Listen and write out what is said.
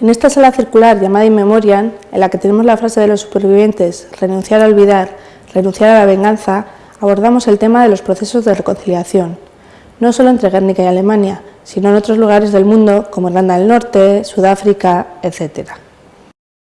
En esta sala circular llamada In Memoriam, en la que tenemos la frase de los supervivientes, renunciar a olvidar, renunciar a la venganza, abordamos el tema de los procesos de reconciliación, no solo entre Guernica y Alemania, sino en otros lugares del mundo como Irlanda del Norte, Sudáfrica, etc.